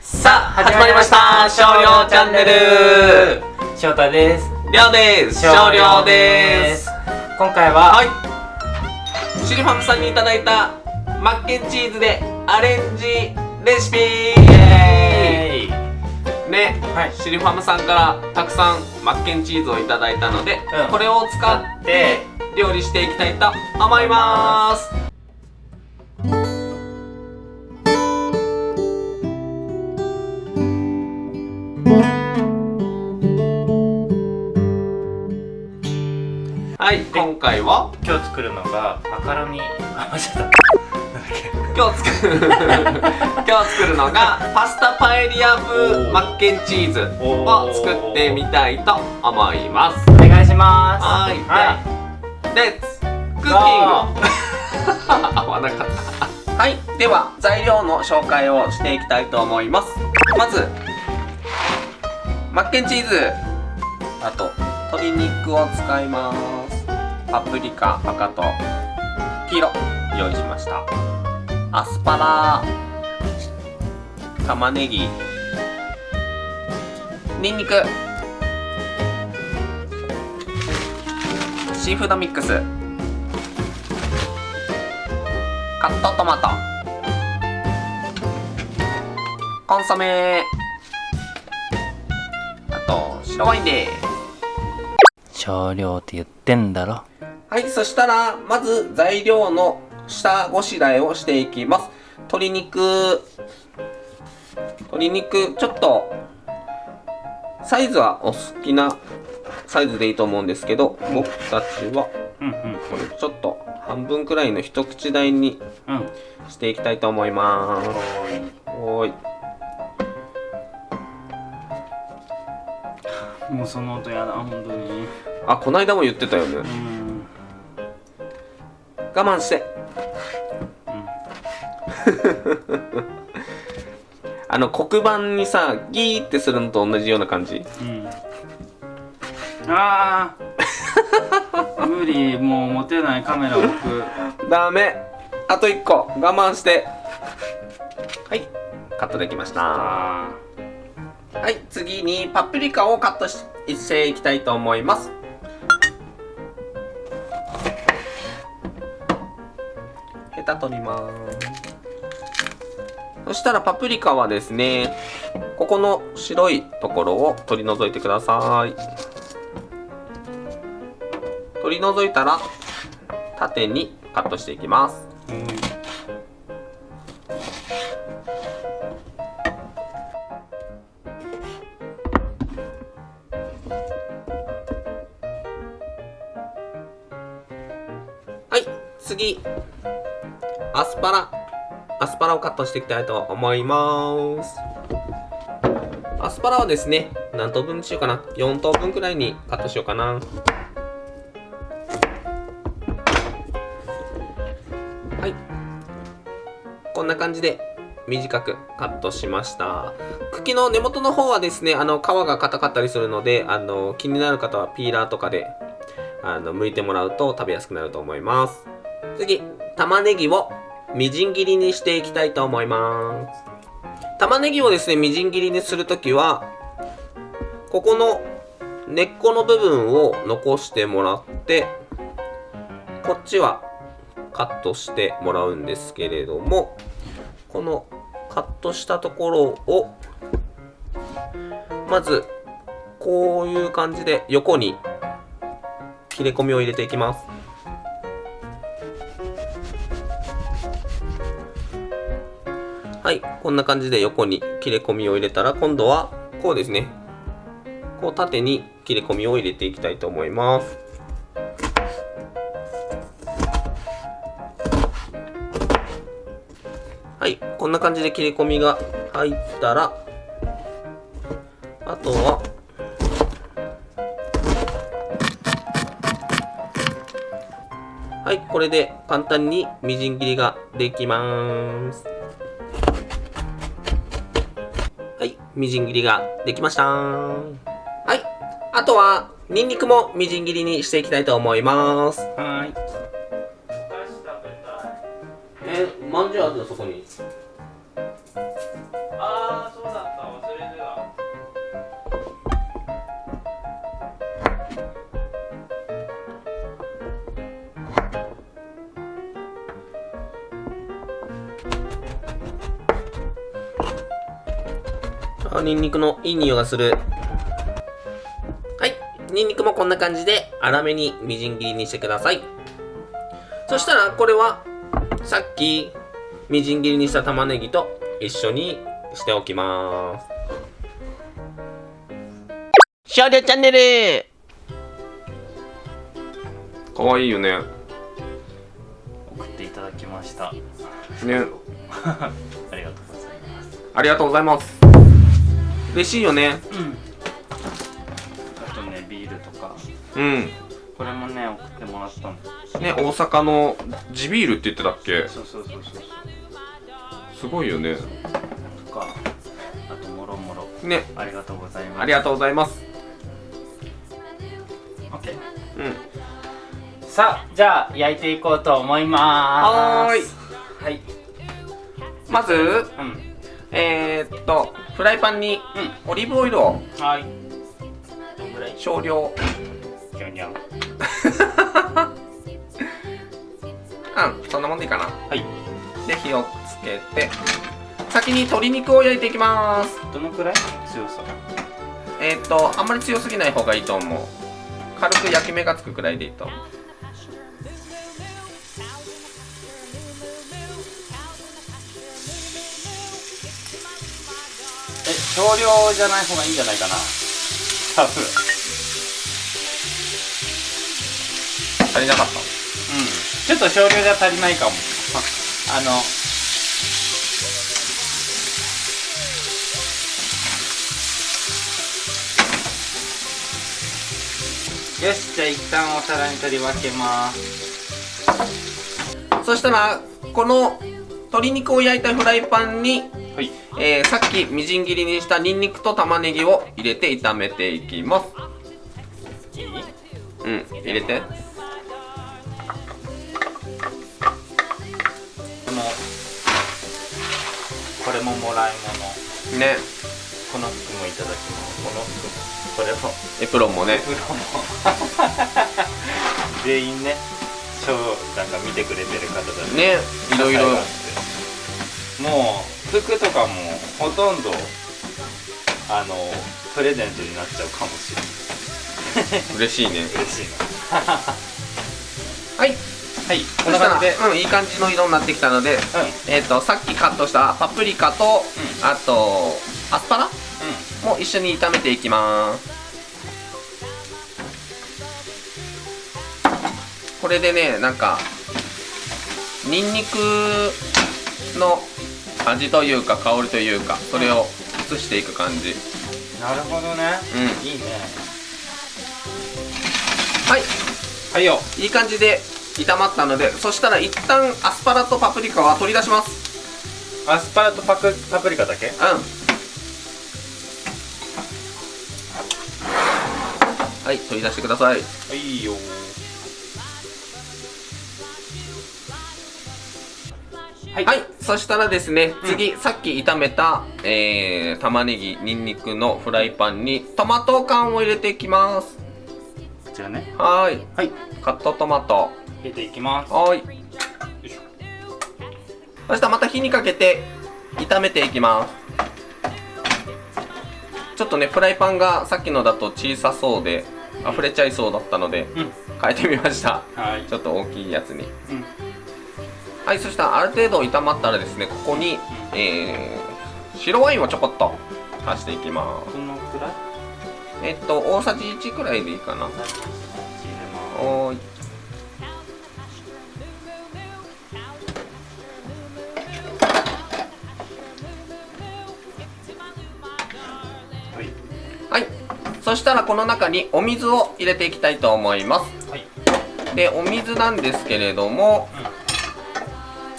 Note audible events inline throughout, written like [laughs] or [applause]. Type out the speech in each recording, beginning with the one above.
さあ始まりました少量チャンネル。翔太です。りょうです。少量です。今回は、はい。シリファムさんにいただいたマッケンチーズでアレンジレシピ。ね、はい。シリファムさんからたくさんマッケンチーズをいただいたので、うん。これを使って料理していきたいと思いますはい。今回は今日作るのがマカロニ。あ間違っ今日作る。今日作るのが [laughs] パスタパエリア風マッケンチーズを作ってみたいと思います。お願いします。はい。はレッツクッキング。[laughs] 合わなかった。はい。では材料の紹介をしていきたいと思います。まずマッケンチーズ。あと鶏肉を使いますパプリカ赤と黄色用意しました。アスパラ。玉ねぎ。にんにくシーフードミックス。カットトマト。コンソメ。あと白ワインです。少量って言ってんだろ。はいそしたらまず材料の下ごしらえをしていきます。鶏肉。鶏肉ちょっとサイズはお好きなサイズでいいと思うんですけど僕たちはこれちょっと半分くらいの一口大にうん。していきたいと思います。おーいもうその音やだ本当に。あこないだも言ってたよね。うん。我慢して。[laughs] あの黒板にさギーってするのと同じような感じ。うん。あー。[laughs] 無理もう持てないカメラ僕。ダメ。あと1個。我慢して。はい。カットできました。あはい次にパプリカをカットしていきたいと思います。ヘタ取ります。そしたらパプリカはですねここの白いところを取り除いてください。取り除いたら縦にカットしていきます。次、アスパラ、アスパラをカットしていきたいと思います。アスパラはですね、何等分にしようかな。4等分くらいにカットしようかな。はい。こんな感じで短くカットしました。茎の根元の方はですね、あの皮が硬かったりするので、あの気になる方はピーラーとかであの剥いてもらうと食べやすくなると思います次玉ねぎをみじん切りにしていきたいと思います。玉ねぎをですねみじん切りにするときはここの根っこの部分を残してもらってこっちはカットしてもらうんですけれどもこのカットしたところをまずこういう感じで横に切れ込みを入れていきます。はいこんな感じで横に切れ込みを入れたら今度はこうですねこう縦に切れ込みを入れていきたいと思いますはいこんな感じで切れ込みが入ったらあとははい、これで簡単にみじん切りができます。みじん切りができました。はい、あとは、ニンニクもみじん切りにしていきたいと思います。あニンニクのいい匂いがする。はい。ニンニクもこんな感じで粗めにみじん切りにしてください。そしたらこれはさっきみじん切りにした玉ねぎと一緒にしておきます。少女チャンネル。かわいいよね。送っていただきました。ね。[laughs] ありがとうございます。ありがとうございます嬉しいよね。うん。あとねビールとか。うん。これもね送ってもらったの。ね大阪の地ビールって言ってたっけ？そうそうそうそう。すごいよね。とかあともろもろ。ね。ありがとうございます。ありがとうございます。OK うん。さあじゃあ焼いていこうと思います。はーい。はい。まずうん。えー、っとフライパンにうオリーブオイルをんはい。少量。ギョニャンうんそんなもんでいいかな。はい。で火をつけて先に鶏肉を焼いていきます。どのくらい？強さ。えー、っとあんまり強すぎない方がいいと思う。軽く焼き目がつくくらいでいいと少量じゃない方がいいんじゃないかな。多分。足りなかった。うん。ちょっと少量じゃ足りないかも。[laughs] あの。よしじゃあ一旦お皿に取り分けます。そしたらこの鶏肉を焼いたフライパンに、はい。えーさっきみじん切りにしたニンニクと玉ねぎを入れて炒めていきます。うん入れて。このこれももらい物ね。この服もいただきます。この服もこれも。エプロンもね。プロも。[laughs] 全員ね超なんか見てくれてる方だね。ねいろいろ。もう服とかもほとんどあのプレゼントになっちゃうかもしれない。嬉しいね。嬉しいな。はい。はい。こんな感じで。うんいい感じの色になってきたのでうん。えっ、とさっきカットしたパプリカと、うん。あとアスパラうも一緒に炒めていきます。これでねなんかニンニクの味というか香りというかそれを移していく感じ。んなるほどね。うん。いいね。はい。はいよ。いい感じで炒まったのでそしたら一旦アスパラとパプリカは取り出します。アスパラとパクパプリカだけ？うん。はい取り出してください。はいよはいはい、そしたらですね、次、さっき炒めた、えー、玉ねぎ、にんにくのフライパンにトマト缶を入れていきます。こちらねはーい、はいカットトマト。入れていきますはーい。よいしょそしたらまた火にかけて炒めていきます。ちょっとね、フライパンがさっきのだと小さそうで、溢れちゃいそうだったので、うん変えてみました。はいちょっと大きいやつに。うんはい、そしたらある程度炒まったらですね、ここに、えー、白ワインをちょこっと足していきます。えっと、大さじ1くらいでいいかな。おーい。はいはい。そしたらこの中にお水を入れていきたいと思います。はいで、お水なんですけれども、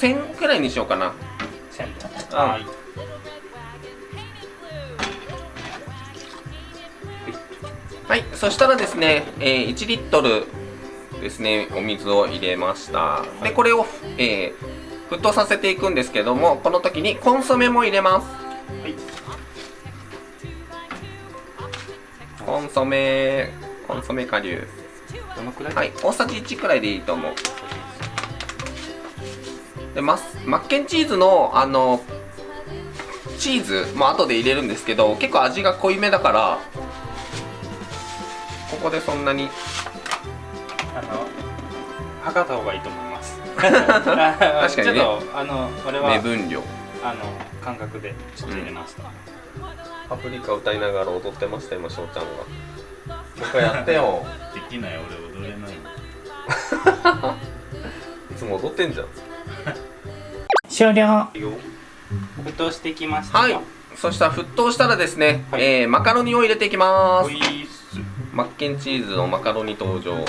1000くらいにしようかな。はいはい。そしたらですね、えー1リットルですね、お水を入れました。で、これを、えー沸騰させていくんですけども、この時にコンソメも入れます。はいコンソメ、コンソメ顆粒。どのくらい？はい、大さじ1くらいでいいと思う。でマスマッケンチーズのあのチーズも後で入れるんですけど結構味が濃いめだからここでそんなにあの測った方がいいと思います。[laughs] 確かにね。ちょっとあのこれは目分量。あの感覚でちょっと入れました、パプリカ歌いながら踊ってました今翔ちゃんがもう一回やってよ。できない俺踊れない。[laughs] いつも踊ってんじゃん終了。沸騰してきましたはい。そしたら沸騰したらですね、はい。えーマカロニを入れていきます。マッケンチーズのマカロニ登場。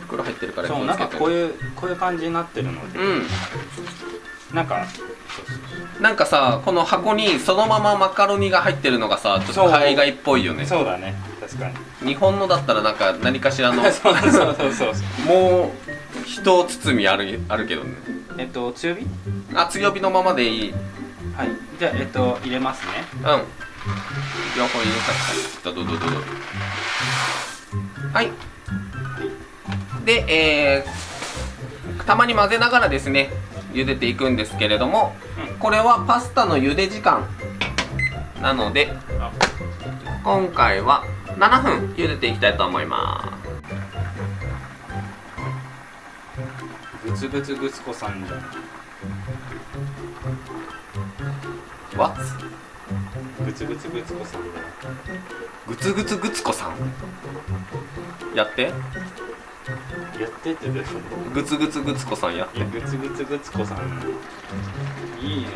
袋入ってるから気そうなんかこういうこういう感じになってるので、うん。なんかなんかさこの箱にそのままマカロニが入ってるのがさちょっと海外っぽいよね。そうだね。確かに。日本のだったらなんか何かしらの [laughs] そうそうそうそうもう一包みあるあるけどね。えっと強火？あ強火のままでいい。うんはい。じゃあえっと入れますね。両方入れたどどどどはい。でえー、たまに混ぜながらですね茹でていくんですけれども、うんこれはパスタの茹で時間。なのであ今回は7分茹でていきたいと思いまグツグツグツ子さんじゃんす What? グツグツグツ子さん。グツグツグツコさん。やってやってってでしょグツグツグツコさんやって。グツグツグツ子さん。いいね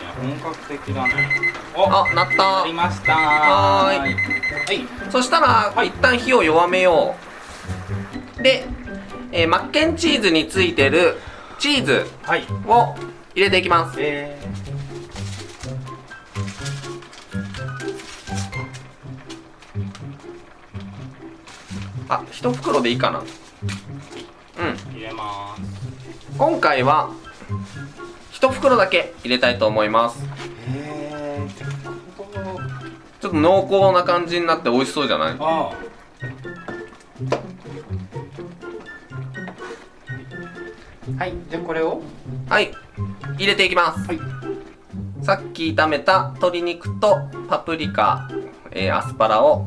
本格的だね。おあなった。なりました。はーい。はい。そしたら、はい。一旦火を弱めよう。で、えーマッケンチーズについてるチーズはい。を入れていきます。えあ一袋でいいかなうん。ー、入れます。今回は一袋だけ入れたいと思います。えー、ってことちょっと濃厚な感じになって美味しそうじゃない？ああ。はい。じゃあこれを？はい。入れていきます、はい。さっき炒めた鶏肉とパプリカ、えーアスパラを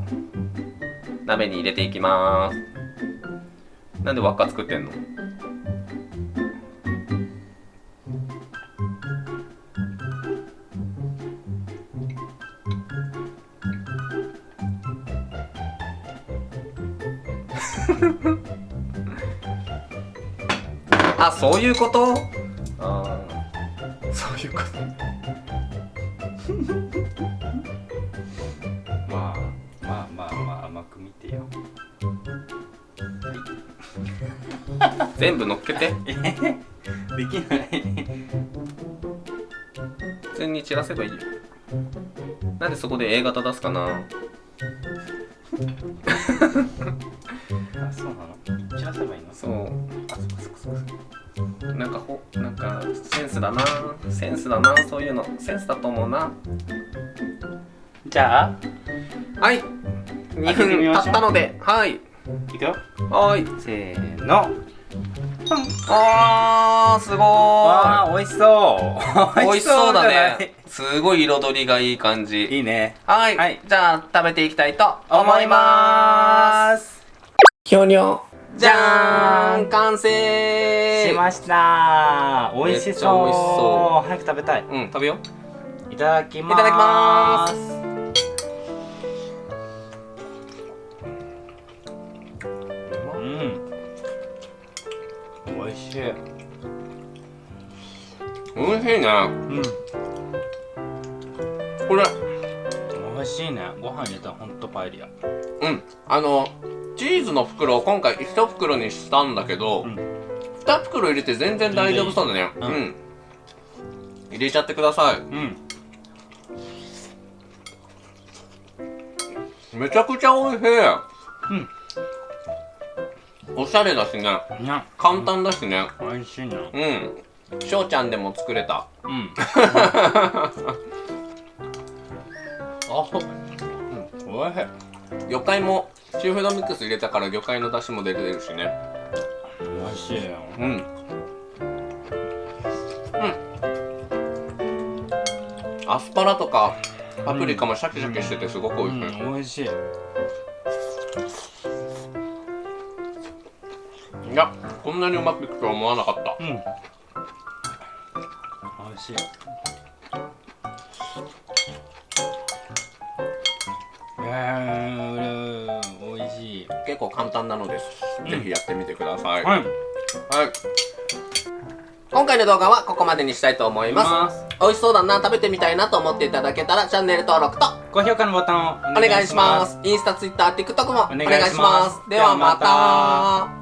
鍋に入れていきますなんで輪っか作ってんの？[laughs] あそういうこと？あー。[laughs] そういうこと全部乗っけて。え [laughs] できない。普通に散らせばいいよ。なんでそこで A 型出すかな。あそうなの？散らせばいいの？そう。なんかほなんかセンスだな。センスだな。そういうの。センスだと思うな。じゃあはい。2開けてみ分経ったので。はい。いくよ。はい。せーのあーすごわーあ美味しそう。い美味しそうだね。すごい彩りがいい感じ。いいね。はい、はい。じゃあ食べていきたいと思いまます。すひょにょじじゃゃーん完成。しました。美味しめっちゃ美味しそそう。早く食べたい。うん食べよう。いただきます。いただきますしい美味しいね。うん。これ。美味しいね。ご飯入れたらほんとパエリア。うん。あのチーズの袋を今回1袋にしたんだけど、うん。2袋入れて全然大丈夫そうだね。全然いい。うん、入れちゃってくださうん。いめちゃくちゃ美味しいおしゃれだしね。にゃ簡単だしね。美味しいなうん。翔ちゃんでも作れた。うん。[laughs] あおいしい。魚介もシーフードミックス入れたから魚介の出汁も出てるしね。美味しいよ。うん。うん。アスパラとかパプリカもシャキシャキしててすごく美味しい、うん。美味しいいやこんなにうまくいくとは思わなかった。うん。美味しい。いやー美味しい。結構簡単なのです、うん。ぜひやってみてください、はい。はい。今回の動画はここまでにしたいと思います。美味しそうだな食べてみたいなと思っていただけたらチャンネル登録と高評価のボタンをお願いします。インスタ、ツイッター、TikTok もお願いします。お願いします。ではまではまた